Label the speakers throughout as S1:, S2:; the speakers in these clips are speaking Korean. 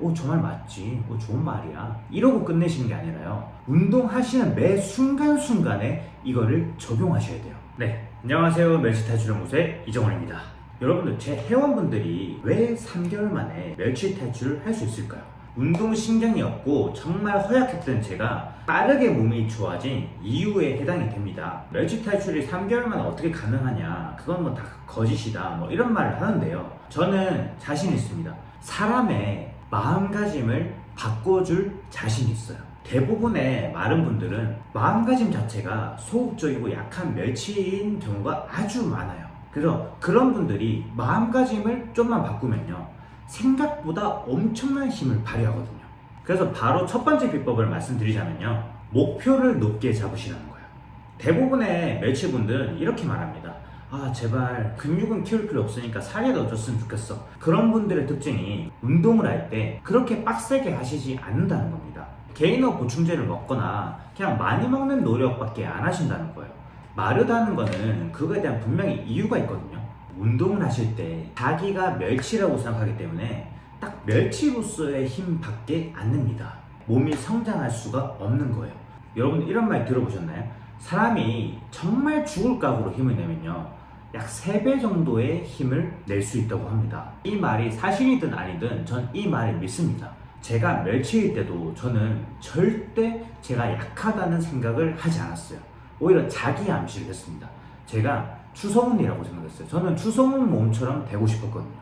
S1: 오, 저 말 맞지. 오, 좋은 말이야. 이러고 끝내시는 게 아니라요. 운동하시는 매 순간순간에 이거를 적용하셔야 돼요. 네. 안녕하세요. 멸치 탈출 연구소의 이정원입니다. 여러분들, 제 회원분들이 왜 3개월 만에 멸치 탈출을 할 수 있을까요? 운동신경이 없고 정말 허약했던 제가 빠르게 몸이 좋아진 이유에 해당이 됩니다. 멸치 탈출이 3개월 만에 어떻게 가능하냐? 그건 뭐 다 거짓이다. 뭐 이런 말을 하는데요. 저는 자신 있습니다. 사람의 마음가짐을 바꿔줄 자신이 있어요. 대부분의 마른 분들은 마음가짐 자체가 소극적이고 약한 멸치인 경우가 아주 많아요. 그래서 그런 분들이 마음가짐을 좀만 바꾸면요. 생각보다 엄청난 힘을 발휘하거든요. 그래서 바로 첫 번째 비법을 말씀드리자면요. 목표를 높게 잡으시라는 거예요. 대부분의 멸치분들은 이렇게 말합니다. 아, 제발 근육은 키울 필요 없으니까 살이 더 쪘으면 좋겠어. 그런 분들의 특징이 운동을 할 때 그렇게 빡세게 하시지 않는다는 겁니다. 개인어 보충제를 먹거나 그냥 많이 먹는 노력밖에 안 하신다는 거예요. 마르다는 거는 그거에 대한 분명히 이유가 있거든요. 운동을 하실 때 자기가 멸치라고 생각하기 때문에 딱 멸치로서의 힘 밖에 안 냅니다. 몸이 성장할 수가 없는 거예요. 여러분 이런 말 들어보셨나요? 사람이 정말 죽을 각오로 힘을 내면요. 약 3배 정도의 힘을 낼 수 있다고 합니다. 이 말이 사실이든 아니든 전 이 말을 믿습니다. 제가 멸치일 때도 저는 절대 제가 약하다는 생각을 하지 않았어요. 오히려 자기 암시를 했습니다. 제가 추성훈이라고 생각했어요. 저는 추성훈 몸처럼 되고 싶었거든요.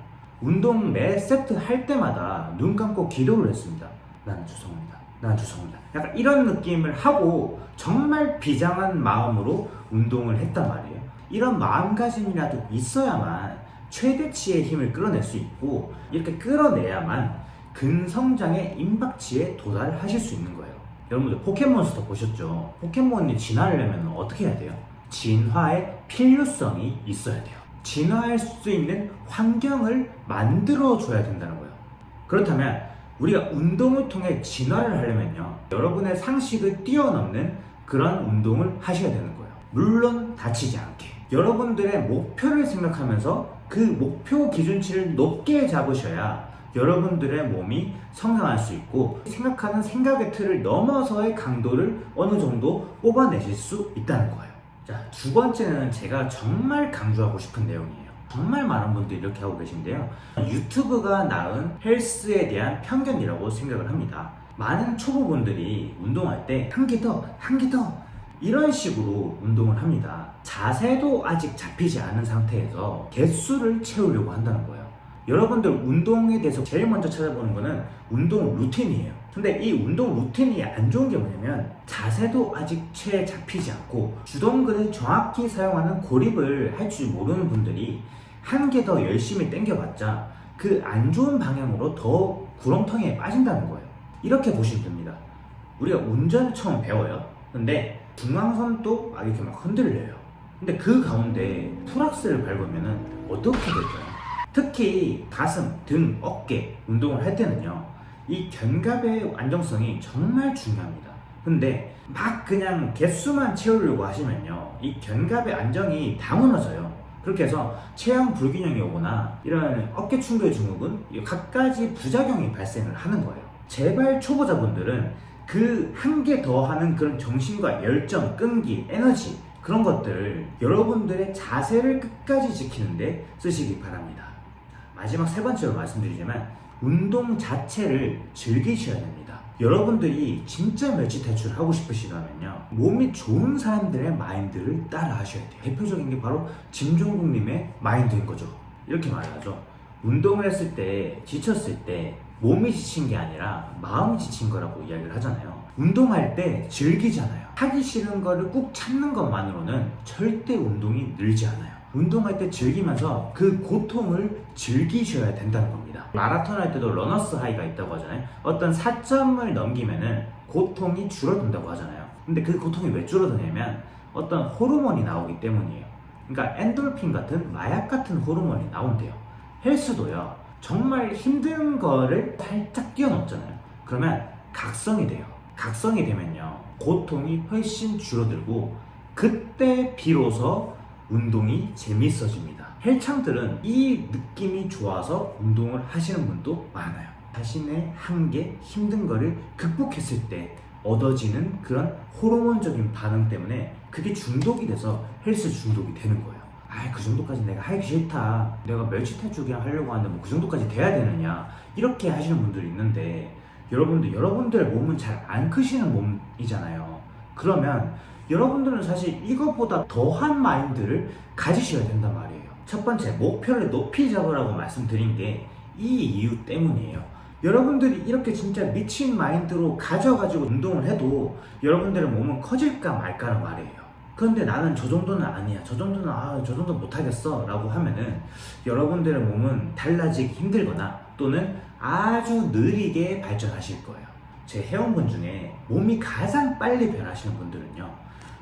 S1: 운동 매 세트 할 때마다 눈 감고 기도를 했습니다. 나는 추성훈이다. 나는 추성훈이다. 약간 이런 느낌을 하고 정말 비장한 마음으로 운동을 했단 말이에요. 이런 마음가짐이라도 있어야만 최대치의 힘을 끌어낼 수 있고 이렇게 끌어내야만 근성장의 임박치에 도달하실 수 있는 거예요. 여러분들 포켓몬스터 보셨죠? 포켓몬이 진화하려면 어떻게 해야 돼요? 진화의 필요성이 있어야 돼요. 진화할 수 있는 환경을 만들어줘야 된다는 거예요. 그렇다면 우리가 운동을 통해 진화를 하려면요. 여러분의 상식을 뛰어넘는 그런 운동을 하셔야 되는 거예요. 물론 다치지 않게. 여러분들의 목표를 생각하면서 그 목표 기준치를 높게 잡으셔야 여러분들의 몸이 성장할 수 있고 생각하는 생각의 틀을 넘어서의 강도를 어느 정도 뽑아내실 수 있다는 거예요. 자, 두 번째는 제가 정말 강조하고 싶은 내용이에요. 정말 많은 분들이 이렇게 하고 계신데요. 유튜브가 낳은 헬스에 대한 편견이라고 생각을 합니다. 많은 초보분들이 운동할 때 한 개 더, 한 개 더, 이런 식으로 운동을 합니다. 자세도 아직 잡히지 않은 상태에서 개수를 채우려고 한다는 거예요. 여러분들 운동에 대해서 제일 먼저 찾아보는 거는 운동 루틴이에요. 근데 이 운동 루틴이 안 좋은 게 뭐냐면 자세도 아직 채 잡히지 않고 주동근을 정확히 사용하는 고립을 할 줄 모르는 분들이 한 개 더 열심히 당겨봤자 그 안 좋은 방향으로 더 구렁텅이에 빠진다는 거예요. 이렇게 보시면 됩니다. 우리가 운전을 처음 배워요. 근데 중앙선도 막 이렇게 막 흔들려요. 근데 그 가운데 풀악스를 밟으면 어떻게 될까요? 특히 가슴, 등, 어깨 운동을 할 때는요. 이 견갑의 안정성이 정말 중요합니다. 근데 막 그냥 개수만 채우려고 하시면요. 이 견갑의 안정이 다 무너져요. 그렇게 해서 체형 불균형이 오거나 이런 어깨 충돌 증후군 갖가지 부작용이 발생을 하는 거예요. 제발 초보자분들은 그 한 개 더 하는 그런 정신과 열정, 끈기, 에너지 그런 것들을 여러분들의 자세를 끝까지 지키는데 쓰시기 바랍니다. 마지막 세 번째로 말씀드리자면 운동 자체를 즐기셔야 됩니다. 여러분들이 진짜 멸치 탈출을 하고 싶으시다면요. 몸이 좋은 사람들의 마인드를 따라 하셔야 돼요. 대표적인 게 바로 김종국님의 마인드인 거죠. 이렇게 말하죠. 운동을 했을 때, 지쳤을 때, 몸이 지친 게 아니라 마음이 지친 거라고 이야기를 하잖아요. 운동할 때 즐기잖아요. 하기 싫은 거를 꾹 참는 것만으로는 절대 운동이 늘지 않아요. 운동할 때 즐기면서 그 고통을 즐기셔야 된다는 겁니다. 마라톤 할 때도 러너스 하이가 있다고 하잖아요. 어떤 사점을 넘기면 은 고통이 줄어든다고 하잖아요. 근데 그 고통이 왜 줄어드냐면 어떤 호르몬이 나오기 때문이에요. 그러니까 엔돌핀 같은 마약 같은 호르몬이 나온대요. 헬스도요. 정말 힘든 거를 살짝 뛰어넘잖아요. 그러면 각성이 돼요. 각성이 되면요. 고통이 훨씬 줄어들고 그때 비로소 운동이 재밌어집니다. 헬창들은 이 느낌이 좋아서 운동을 하시는 분도 많아요. 자신의 한계, 힘든 거를 극복했을 때 얻어지는 그런 호르몬적인 반응 때문에 그게 중독이 돼서 헬스 중독이 되는 거예요. 아, 그 정도까지 내가 하기 싫다. 내가 멸치 탈출기랑 하려고 하는데 뭐 그 정도까지 돼야 되느냐. 이렇게 하시는 분들이 있는데 여러분들, 여러분들 몸은 잘 안 크시는 몸이잖아요. 그러면 여러분들은 사실 이것보다 더한 마인드를 가지셔야 된단 말이에요. 첫 번째, 목표를 높이 잡으라고 말씀드린 게 이 이유 때문이에요. 여러분들이 이렇게 진짜 미친 마인드로 가져가지고 운동을 해도 여러분들의 몸은 커질까 말까란 말이에요. 그런데 나는 저 정도는 아니야. 저 정도는 아, 저 정도 못하겠어. 라고 하면은 여러분들의 몸은 달라지기 힘들거나 또는 아주 느리게 발전하실 거예요. 제 회원분 중에 몸이 가장 빨리 변하시는 분들은요.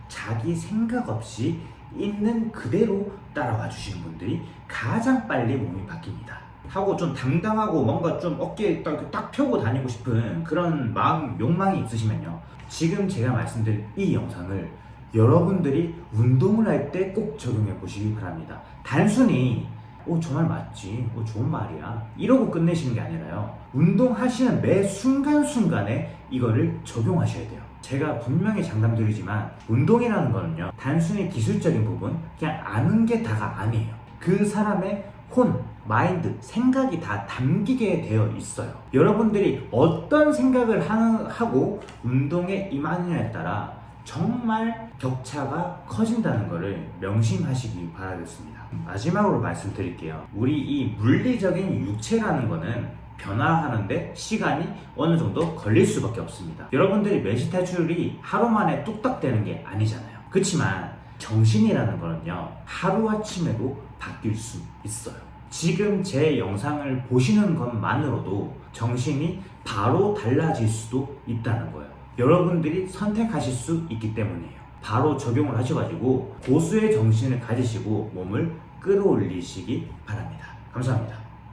S1: 자기 생각 없이 있는 그대로 따라와 주시는 분들이 가장 빨리 몸이 바뀝니다. 하고 좀 당당하고 뭔가 좀 어깨에 딱, 딱 펴고 다니고 싶은 그런 마음, 욕망이 있으시면요. 지금 제가 말씀드린 이 영상을 여러분들이 운동을 할 때 꼭 적용해 보시기 바랍니다. 단순히 오, 저 말 맞지. 오, 좋은 말이야. 이러고 끝내시는 게 아니라요. 운동하시는 매 순간순간에 이거를 적용하셔야 돼요. 제가 분명히 장담드리지만 운동이라는 거는요. 단순히 기술적인 부분, 그냥 아는 게 다가 아니에요. 그 사람의 혼, 마인드, 생각이 다 담기게 되어 있어요. 여러분들이 어떤 생각을 하- 하고 운동에 임하느냐에 따라 정말 격차가 커진다는 것을 명심하시기 바라겠습니다. 마지막으로 말씀드릴게요. 우리 이 물리적인 육체라는 거는 변화하는데 시간이 어느 정도 걸릴 수밖에 없습니다. 여러분들이 매시 탈출이 하루 만에 뚝딱 되는 게 아니잖아요. 그렇지만 정신이라는 거는요, 하루아침에도 바뀔 수 있어요. 지금 제 영상을 보시는 것만으로도 정신이 바로 달라질 수도 있다는 거예요. 여러분들이 선택하실 수 있기 때문이에요. 바로 적용을 하셔가지고 고수의 정신을 가지시고 몸을 끌어올리시기 바랍니다. 감사합니다.